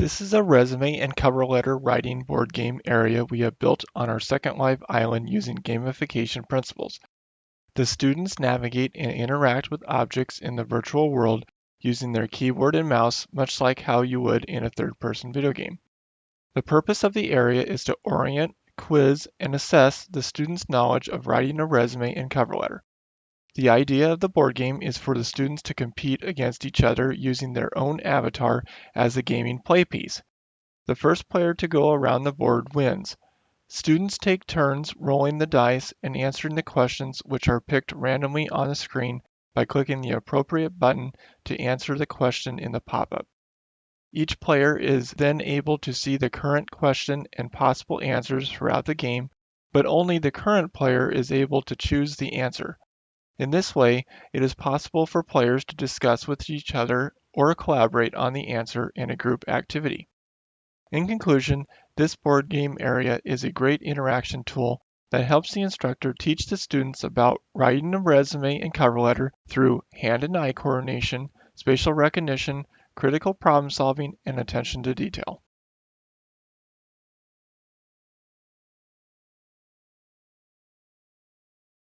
This is a resume and cover letter writing board game area we have built on our Second Life island using gamification principles. The students navigate and interact with objects in the virtual world using their keyboard and mouse, much like how you would in a third-person video game. The purpose of the area is to orient, quiz, and assess the students' knowledge of writing a resume and cover letter. The idea of the board game is for the students to compete against each other using their own avatar as the gaming playpiece. The first player to go around the board wins. Students take turns rolling the dice and answering the questions which are picked randomly on the screen by clicking the appropriate button to answer the question in the pop-up. Each player is then able to see the current question and possible answers throughout the game, but only the current player is able to choose the answer. In this way, it is possible for players to discuss with each other or collaborate on the answer in a group activity. In conclusion, this board game area is a great interaction tool that helps the instructor teach the students about writing a resume and cover letter through hand and eye coordination, spatial recognition, critical problem solving, and attention to detail.